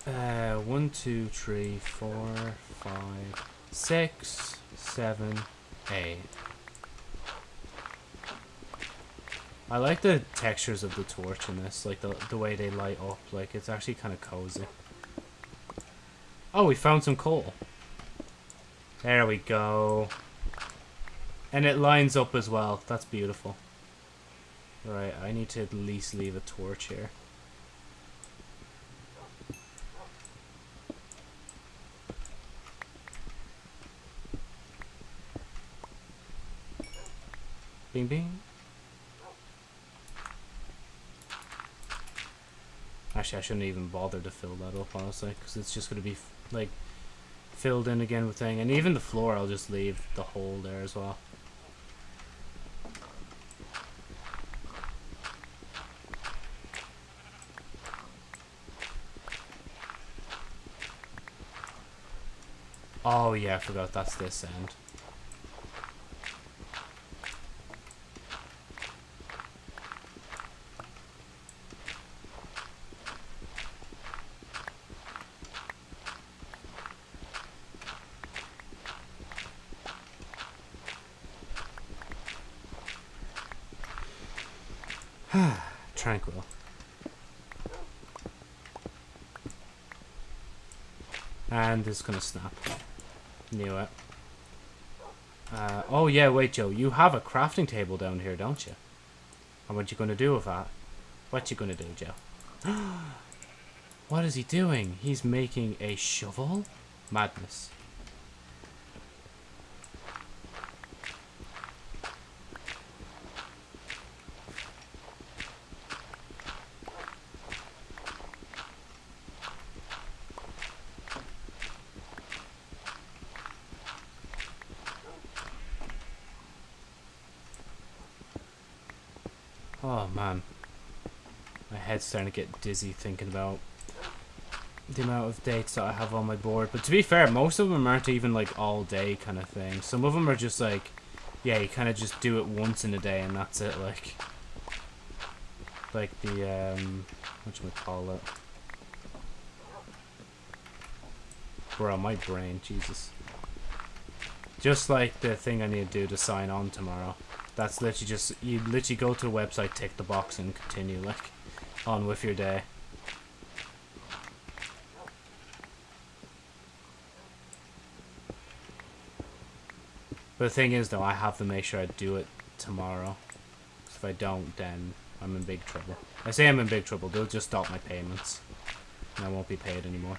Uh, one, two, three, four, five, six, seven, eight. I like the textures of the torch in this, like the the way they light up. Like it's actually kind of cozy. Oh, we found some coal. There we go. And it lines up as well. That's beautiful. Right, I need to at least leave a torch here. Bing bing. Actually, I shouldn't even bother to fill that up, honestly, because it's just going to be, like, filled in again with thing. And even the floor, I'll just leave the hole there as well. Oh yeah, I forgot that's this end. And it's gonna snap. Knew it. Uh, oh yeah, wait Joe, you have a crafting table down here, don't you? And what you gonna do with that? What you gonna do, Joe? what is he doing? He's making a shovel? Madness. Starting to get dizzy thinking about the amount of dates that I have on my board. But to be fair, most of them aren't even like all day kind of thing. Some of them are just like, yeah, you kind of just do it once in a day and that's it. Like, like the um, call it? Bro, my brain, Jesus. Just like the thing I need to do to sign on tomorrow. That's literally just you literally go to the website, tick the box, and continue. Like on with your day. But the thing is, though, I have to make sure I do it tomorrow. If I don't, then I'm in big trouble. I say I'm in big trouble. They'll just stop my payments. And I won't be paid anymore.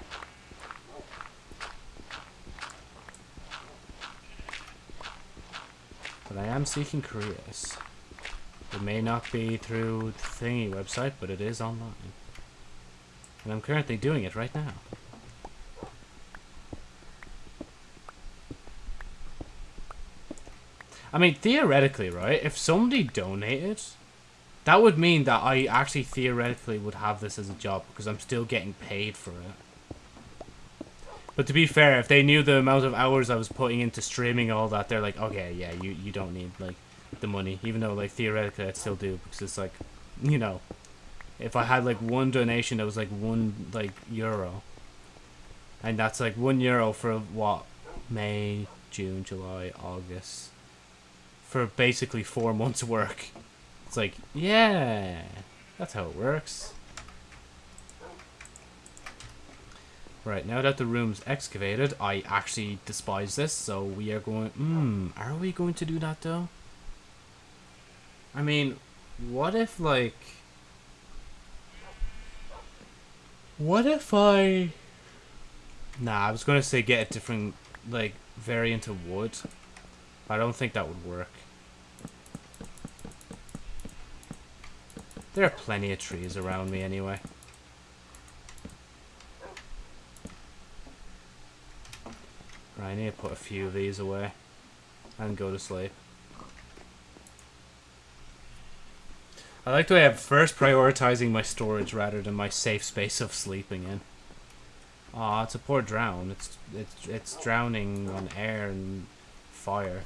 I am seeking careers. It may not be through the thingy website, but it is online. And I'm currently doing it right now. I mean, theoretically, right, if somebody donated, that would mean that I actually theoretically would have this as a job because I'm still getting paid for it. But to be fair, if they knew the amount of hours I was putting into streaming all that, they're like, okay, yeah, you, you don't need, like, the money, even though like theoretically I'd still do because it's like, you know, if I had like one donation that was like one like euro, and that's like one euro for what May, June, July, August, for basically four months' work. It's like yeah, that's how it works. Right, now that the room's excavated, I actually despise this, so we are going... Hmm, are we going to do that, though? I mean, what if, like... What if I... Nah, I was going to say get a different, like, variant of wood. I don't think that would work. There are plenty of trees around me anyway. Right, I need to put a few of these away and go to sleep. I like the way I'm first prioritizing my storage rather than my safe space of sleeping in. Aw, it's a poor drown. It's it's it's drowning on air and fire.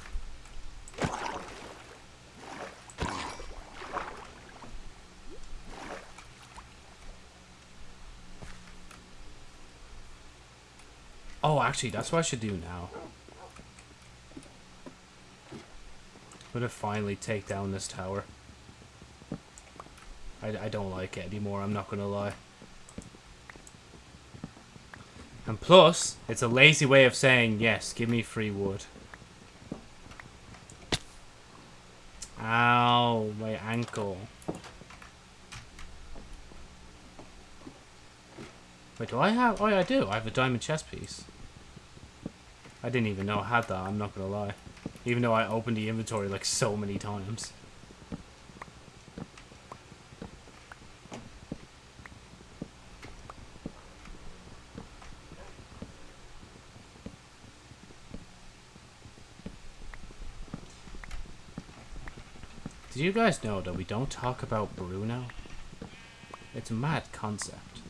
Oh, actually, that's what I should do now. I'm gonna finally take down this tower. I, I don't like it anymore, I'm not gonna lie. And plus, it's a lazy way of saying, yes, give me free wood. Ow, my ankle. Wait, do I have... Oh, yeah, I do. I have a diamond chest piece. I didn't even know I had that, I'm not gonna lie. Even though I opened the inventory like so many times. Did you guys know that we don't talk about Bruno? It's a mad concept.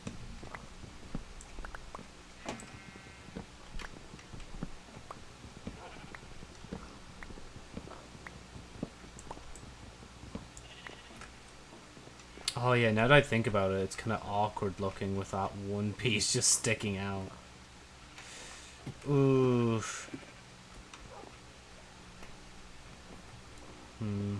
Oh yeah, now that I think about it, it's kind of awkward looking with that one piece just sticking out. Oof. Hmm.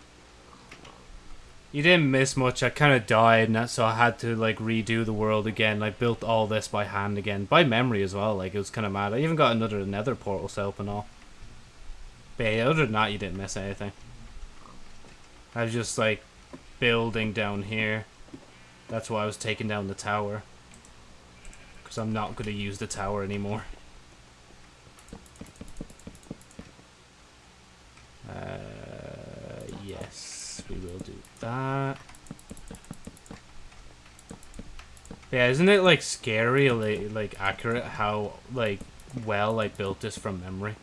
You didn't miss much. I kind of died, and so I had to like redo the world again. I built all this by hand again, by memory as well. Like it was kind of mad. I even got another Nether portal set up and all. But yeah, other than that, you didn't miss anything. I was just like building down here. That's why I was taking down the tower. Because I'm not going to use the tower anymore. Uh, yes, we will do that. Yeah, isn't it like scary, like, accurate how like well I built this from memory?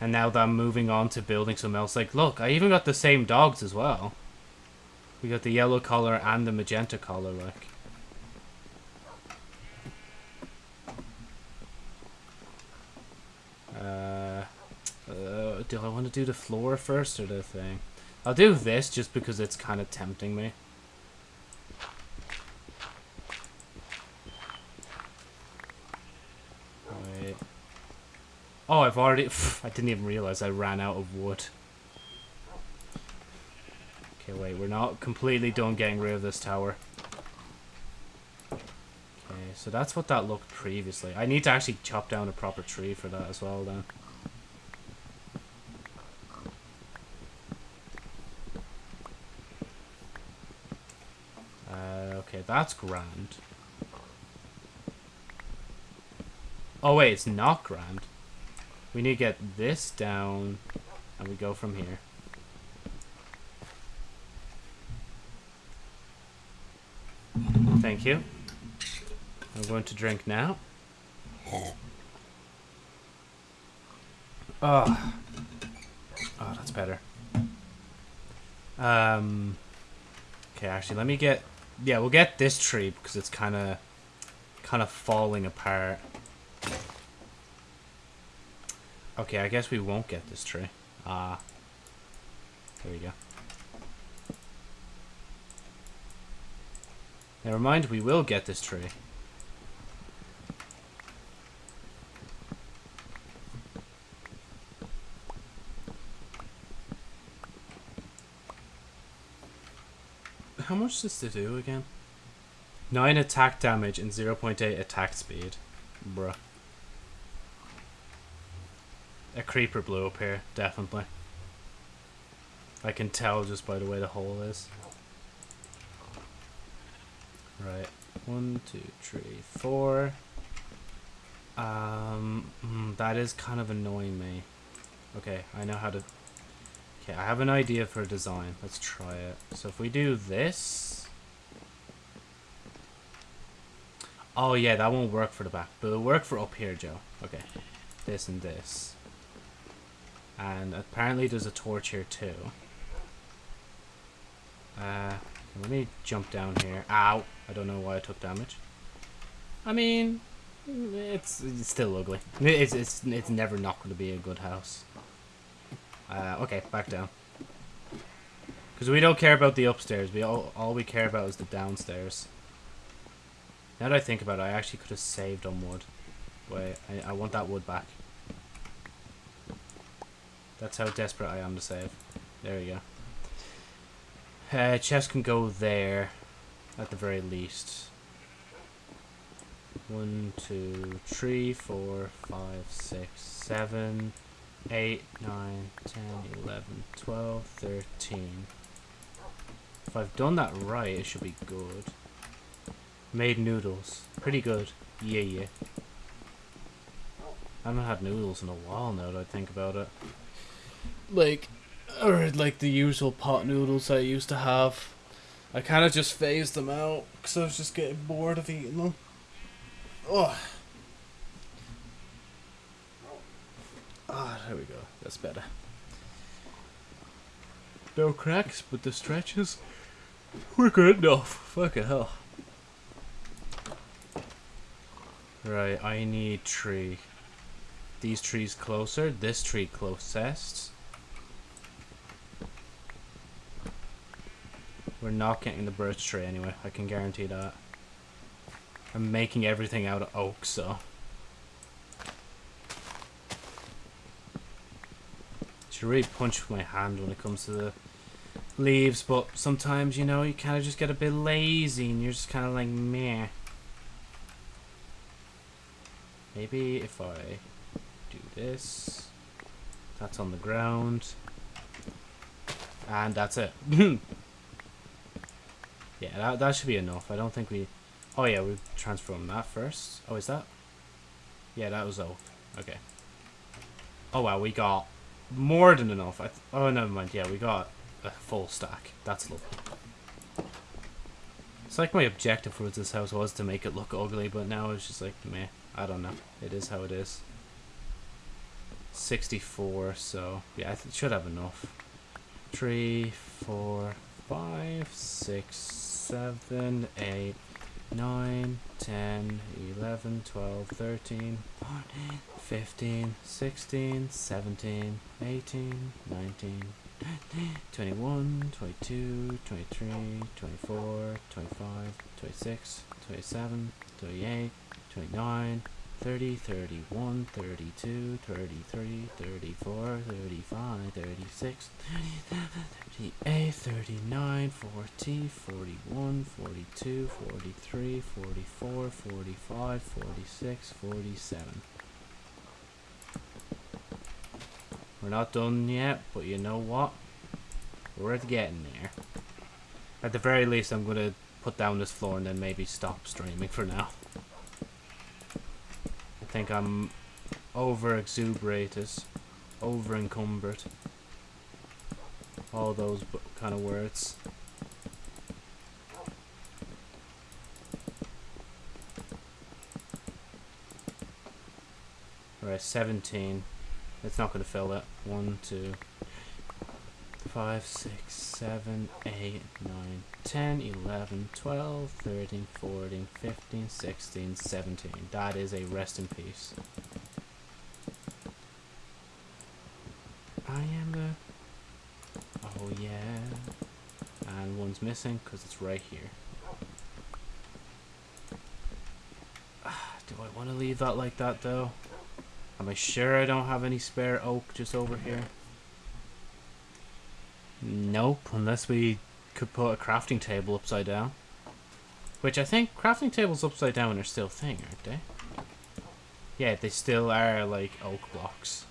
And now that I'm moving on to building something else, like look, I even got the same dogs as well. We got the yellow color and the magenta color, like. Uh, uh, do I want to do the floor first or the thing? I'll do this just because it's kind of tempting me. Wait. Oh, I've already... I didn't even realize I ran out of wood. Okay, wait, we're not completely done getting rid of this tower. Okay, so that's what that looked previously. I need to actually chop down a proper tree for that as well then. Uh, okay, that's grand. Oh wait, it's not grand. We need to get this down, and we go from here. Thank you. I'm going to drink now. Oh. Oh, that's better. Um. Okay, actually, let me get... Yeah, we'll get this tree because it's kind of... kind of falling apart. Okay, I guess we won't get this tree. Ah. Uh, there we go. Never mind, we will get this tree. How much does this do again? 9 attack damage and 0.8 attack speed. Bruh. A creeper blew up here, definitely. I can tell just by the way the hole is. Right. One, two, three, four. Um, mm, that is kind of annoying me. Okay, I know how to... Okay, I have an idea for a design. Let's try it. So if we do this... Oh yeah, that won't work for the back, but it'll work for up here, Joe. Okay, this and this. And apparently there's a torch here too. Uh, let me jump down here. Ow! I don't know why I took damage. I mean, it's, it's still ugly. It's, it's, it's never not going to be a good house. Uh, okay, back down. Because we don't care about the upstairs. We all, all we care about is the downstairs. Now that I think about it, I actually could have saved on wood. Wait, I, I want that wood back. That's how desperate I am to save. There we go. Uh, chest can go there, at the very least. One, two, three, four, five, six, seven, eight, nine, ten, eleven, twelve, thirteen. If I've done that right, it should be good. Made noodles. Pretty good. Yeah, yeah. I haven't had noodles in a while now that I think about it. Like, or like the usual pot noodles I used to have. I kind of just phased them out because I was just getting bored of eating them. Oh. Ah, there we go. That's better. No cracks, but the stretches were good enough. Fucking hell. Right, I need tree. These trees closer, this tree closest. We're not getting the birch tree anyway, I can guarantee that. I'm making everything out of oak, so... Should really punch with my hand when it comes to the leaves, but sometimes, you know, you kind of just get a bit lazy and you're just kind of like, meh. Maybe if I do this, that's on the ground, and that's it. Yeah, that, that should be enough. I don't think we... Oh yeah, we transform that first. Oh, is that? Yeah, that was oak. Okay. Oh wow, we got more than enough. I oh, never mind. Yeah, we got a full stack. That's lovely. It's like my objective for this house was to make it look ugly, but now it's just like, meh. I don't know. It is how it is. 64, so yeah, I should have enough. Three, four, five, six, 7, 8, 9, 10, 11, 12, 13, 14, 15, 16, 17, 18, 19, 21, 22, 23, 24, 25, 26, 27, 28, 29, 30, 31, 32, 33, 34, 35, 36, 37, 38, 39, 40, 41, 42, 43, 44, 45, 46, 47. We're not done yet, but you know what? We're getting there. At the very least, I'm going to put down this floor and then maybe stop streaming for now think I'm over exuberated, over encumbered. All those kind of words. Alright, 17. It's not going to fill it. 1, 2, 5, 6, 7, 8, 9, 10, 11, 12, 13, 14, 15, 16, 17. That is a rest in peace. I am the... Oh yeah. And one's missing because it's right here. Ah, do I want to leave that like that though? Am I sure I don't have any spare oak just over here? Nope, unless we could put a crafting table upside down. Which I think crafting tables upside down are still a thing, aren't they? Yeah, they still are, like, oak blocks.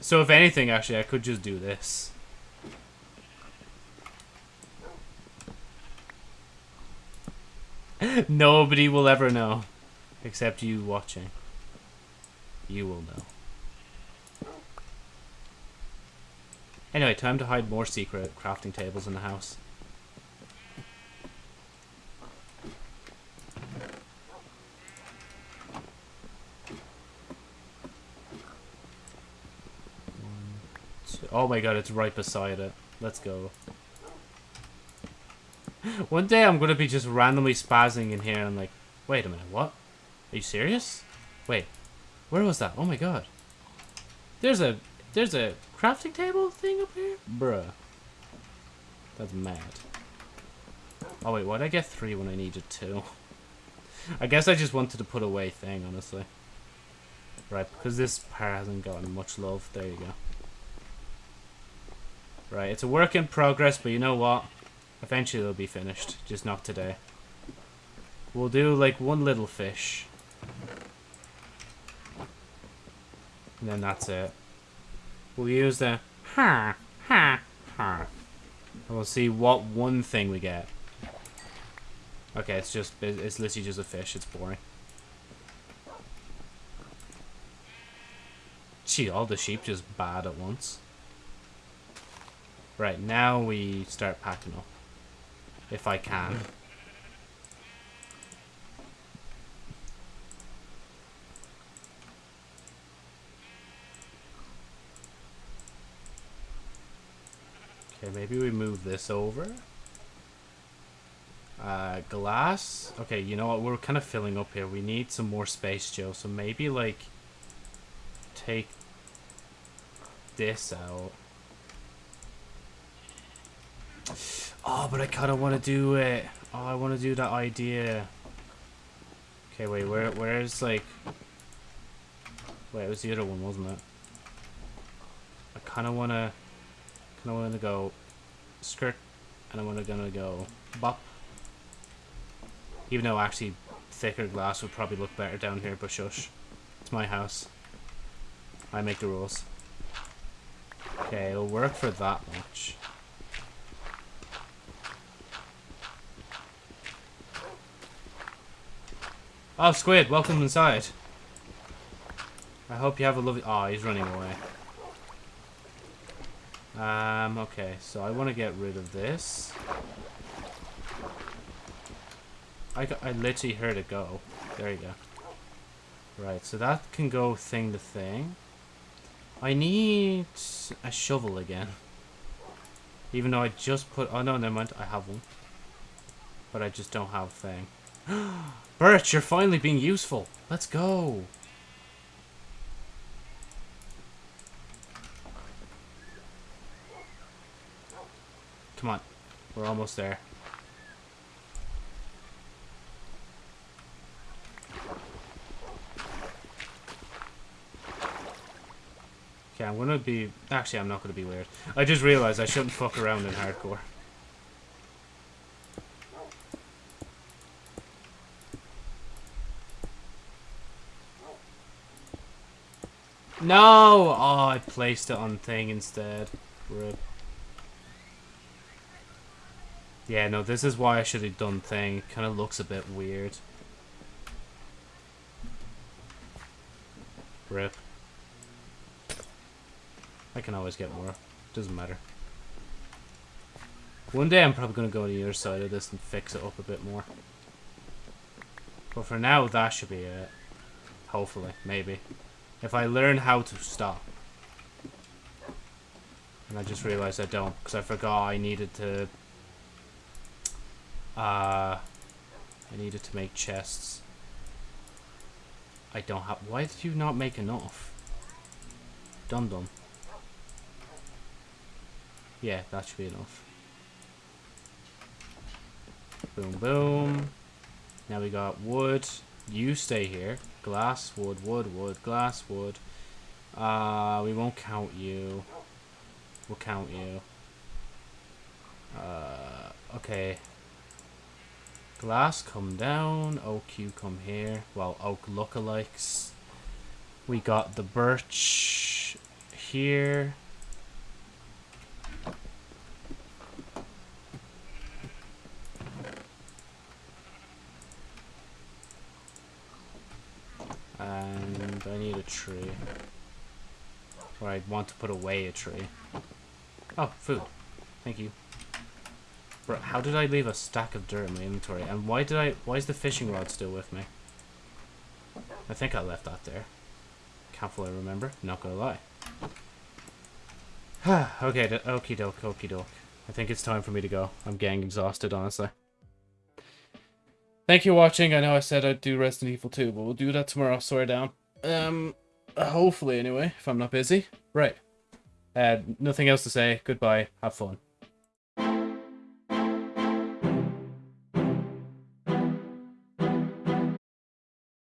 So if anything, actually, I could just do this. Nobody will ever know. Except you watching. You will know. Anyway, time to hide more secret crafting tables in the house. Oh my god, it's right beside it. Let's go. One day I'm gonna be just randomly spazzing in here and I'm like, wait a minute, what? Are you serious? Wait, where was that? Oh my god. There's a there's a crafting table thing up here? Bruh. That's mad. Oh wait, why'd I get three when I needed two? I guess I just wanted to put away thing, honestly. Right, because this part hasn't gotten much love. There you go. Right, it's a work in progress, but you know what? Eventually it'll be finished, just not today. We'll do like one little fish. And then that's it. We'll use the ha ha ha. And we'll see what one thing we get. Okay, it's just it's literally just a fish, it's boring. Gee, all the sheep just bad at once. Right, now we start packing up. If I can. Maybe we move this over. Uh, glass. Okay, you know what? We're kind of filling up here. We need some more space, Joe. So maybe, like, take this out. Oh, but I kind of want to do it. Oh, I want to do that idea. Okay, wait, where, where's, like... Wait, it was the other one, wasn't it? I kind of want to... kind of want to go skirt, and I want to gonna go bop. Even though actually thicker glass would probably look better down here, but shush. It's my house. I make the rules. Okay, it'll work for that much. Oh, Squid, welcome inside. I hope you have a lovely... Oh, he's running away. Um, okay, so I want to get rid of this. I, I literally heard it go. There you go. Right, so that can go thing to thing. I need a shovel again. Even though I just put... Oh, no, never mind. I have one. But I just don't have a thing. Birch, you're finally being useful. Let's go. Come on. We're almost there. Okay, I'm gonna be... Actually, I'm not gonna be weird. I just realized I shouldn't fuck around in hardcore. No! Oh, I placed it on thing instead. Rip. Yeah, no, this is why I should have done thing. Kind of looks a bit weird. Rip. I can always get more. Doesn't matter. One day I'm probably going to go to the other side of this and fix it up a bit more. But for now, that should be it. Hopefully, maybe. If I learn how to stop. And I just realized I don't, because I forgot I needed to... Uh, I needed to make chests. I don't have... Why did you not make enough? Dum dum. Yeah, that should be enough. Boom, boom. Now we got wood. You stay here. Glass, wood, wood, wood, glass, wood. Uh, we won't count you. We'll count you. Uh, okay. Glass, come down. Oak, you come here. Well, oak lookalikes. We got the birch here. And I need a tree. Or I want to put away a tree. Oh, food. Thank you. How did I leave a stack of dirt in my inventory? And why did I... Why is the fishing rod still with me? I think I left that there. Can't fully remember. Not gonna lie. okay, okie doke, okie doke. I think it's time for me to go. I'm getting exhausted, honestly. Thank you for watching. I know I said I'd do Resident Evil 2, but we'll do that tomorrow. Swear down. Um, hopefully, anyway, if I'm not busy. Right. Uh, nothing else to say. Goodbye. Have fun.